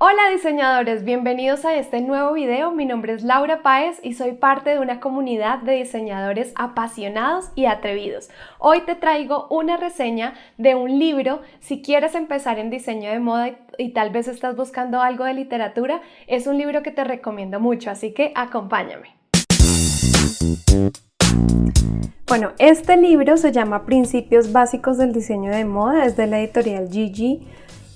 Hola diseñadores, bienvenidos a este nuevo video. Mi nombre es Laura Páez y soy parte de una comunidad de diseñadores apasionados y atrevidos. Hoy te traigo una reseña de un libro. Si quieres empezar en diseño de moda y, tal vez estás buscando algo de literatura, es un libro que te recomiendo mucho, así que acompáñame. Bueno, este libro se llama Principios Básicos del Diseño de Moda, es de la editorial Gigi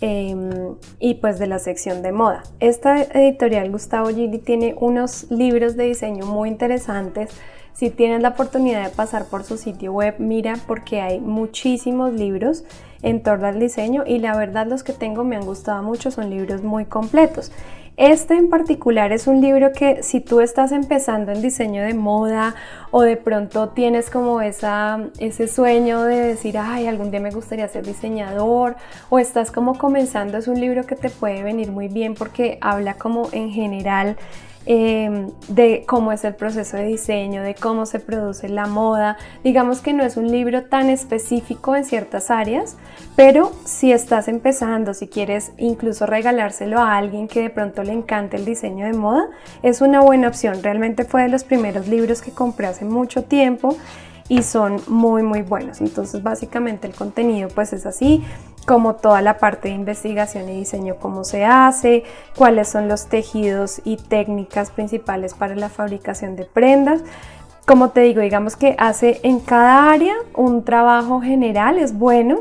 Em, y pues de la sección de moda. Esta editorial Gustavo Gili tiene unos libros de diseño muy interesantes. Si tienes la oportunidad de pasar por su sitio web, mira porque hay muchísimos libros en torno al diseño y la verdad los que tengo me han gustado mucho, son libros muy completos. Este en particular es un libro que si tú estás empezando en diseño de moda o de pronto tienes como esa, ese sueño de decir, ay, algún día me gustaría ser diseñador o estás como comenzando, es un libro que te puede venir muy bien porque habla como en general Em, de cómo es el proceso de diseño, de cómo se produce la moda. Digamos que no es un libro tan específico en ciertas áreas, pero si estás empezando, si quieres incluso regalárselo a alguien que de pronto le encante el diseño de moda, es una buena opción. Realmente fue de los primeros libros que compré hace mucho tiempo y son muy muy buenos. Entonces básicamente el contenido pues es así, como toda la parte de investigación y diseño, cómo se hace, cuáles son los tejidos y técnicas principales para la fabricación de prendas. Como te digo, digamos que hace en cada área un trabajo general, es bueno,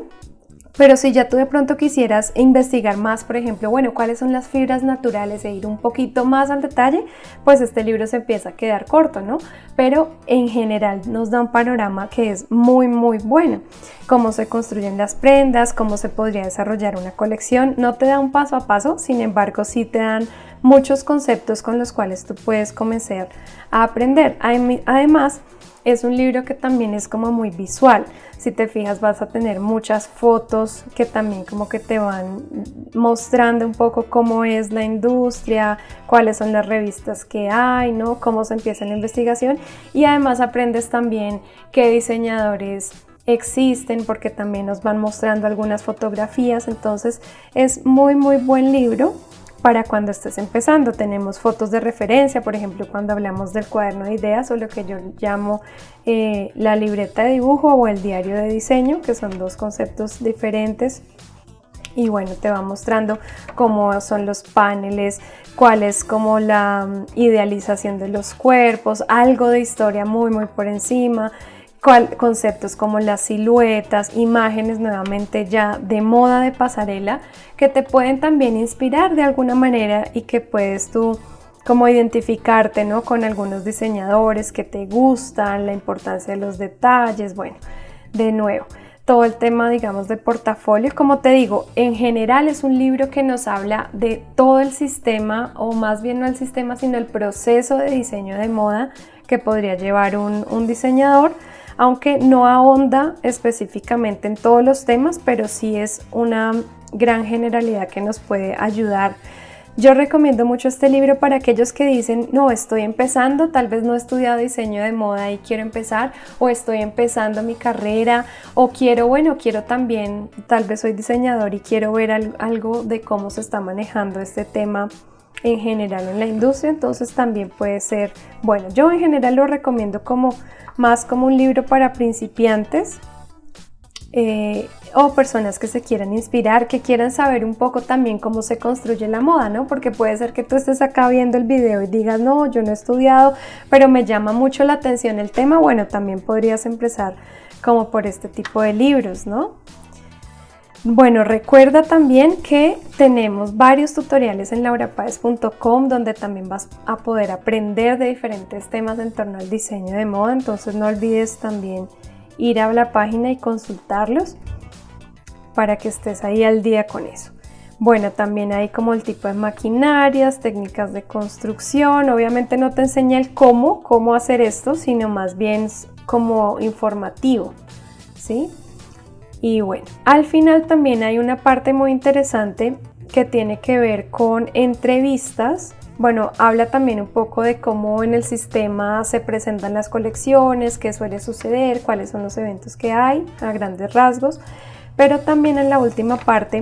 pero si ya tú de pronto quisieras investigar más, por ejemplo, bueno, cuáles son las fibras naturales e ir un poquito más al detalle, pues este libro se empieza a quedar corto, ¿no? Pero en general nos da un panorama que es muy, muy bueno. Cómo se construyen las prendas, cómo se podría desarrollar una colección. No te da un paso a paso, sin embargo, sí te dan muchos conceptos con los cuales tú puedes comenzar a aprender. Además, es un libro que también es como muy visual. Si te fijas vas a tener muchas fotos que también como que te van mostrando un poco cómo es la industria, cuáles son las revistas que hay, ¿no? Cómo se empieza la investigación y además aprendes también qué diseñadores existen porque también nos van mostrando algunas fotografías, entonces es muy muy buen libro para cuando estés empezando. Tenemos fotos de referencia, por ejemplo, cuando hablamos del cuaderno de ideas o lo que yo llamo eh, la libreta de dibujo o el diario de diseño, que son dos conceptos diferentes. Y bueno, te va mostrando cómo son los paneles, cuál es como la mm, idealización de los cuerpos, algo de historia muy muy por encima, conceptos como las siluetas, imágenes nuevamente ya de moda de pasarela que te pueden también inspirar de alguna manera y que puedes tú como identificarte ¿no? con algunos diseñadores que te gustan, la importancia de los detalles, bueno, de nuevo, todo el tema digamos de portafolio, como te digo, en general es un libro que nos habla de todo el sistema o más bien no el sistema sino el proceso de diseño de moda que podría llevar un, un diseñador aunque no ahonda específicamente en todos los temas, pero sí es una gran generalidad que nos puede ayudar. Yo recomiendo mucho este libro para aquellos que dicen, no, estoy empezando, tal vez no he estudiado diseño de moda y quiero empezar, o estoy empezando mi carrera, o quiero, bueno, quiero también, tal vez soy diseñador y quiero ver algo de cómo se está manejando este tema en general en la industria, entonces también puede ser, bueno, yo en general lo recomiendo como más como un libro para principiantes eh, o personas que se quieran inspirar, que quieran saber un poco también cómo se construye la moda, ¿no? Porque puede ser que tú estés acá viendo el video y digas, no, yo no he estudiado, pero me llama mucho la atención el tema, bueno, también podrías empezar como por este tipo de libros, ¿no? Bueno, recuerda también que tenemos varios tutoriales en laurapaez.com donde también vas a poder aprender de diferentes temas en torno al diseño de moda, entonces no olvides también ir a la página y consultarlos para que estés ahí al día con eso. Bueno, también hay como el tipo de maquinarias, técnicas de construcción, obviamente no te enseña el cómo, cómo hacer esto, sino más bien como informativo, ¿sí? Y bueno, al final también hay una parte muy interesante que tiene que ver con entrevistas. Bueno, habla también un poco de cómo en el sistema se presentan las colecciones, qué suele suceder, cuáles son los eventos que hay a grandes rasgos. Pero también en la última parte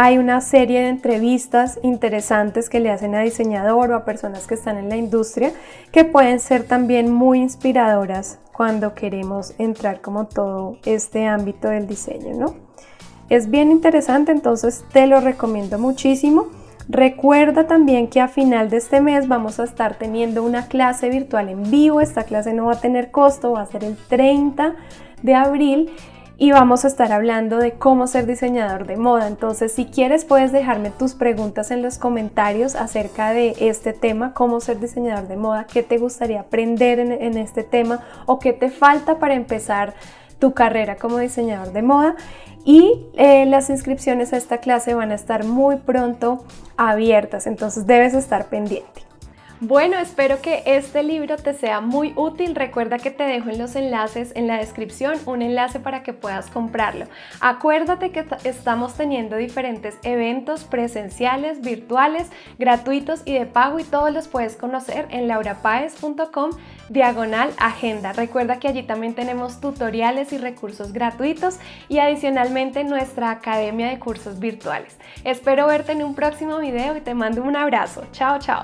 hay una serie de entrevistas interesantes que le hacen a diseñador o a personas que están en la industria que pueden ser también muy inspiradoras cuando queremos entrar como todo este ámbito del diseño, ¿no? Es bien interesante, entonces te lo recomiendo muchísimo. Recuerda también que a final de este mes vamos a estar teniendo una clase virtual en vivo. Esta clase no va a tener costo, va a ser el 30 de abril y vamos a estar hablando de cómo ser diseñador de moda. Entonces, si quieres, puedes dejarme tus preguntas en los comentarios acerca de este tema, cómo ser diseñador de moda, qué te gustaría aprender en, este tema o qué te falta para empezar tu carrera como diseñador de moda y eh, las inscripciones a esta clase van a estar muy pronto abiertas, entonces debes estar pendiente. Bueno, espero que este libro te sea muy útil. Recuerda que te dejo en los enlaces en la descripción un enlace para que puedas comprarlo. Acuérdate que estamos teniendo diferentes eventos presenciales, virtuales, gratuitos y de pago y todos los puedes conocer en laurapaez.com diagonal agenda. Recuerda que allí también tenemos tutoriales y recursos gratuitos y adicionalmente nuestra academia de cursos virtuales. Espero verte en un próximo video y te mando un abrazo. Chao, chao.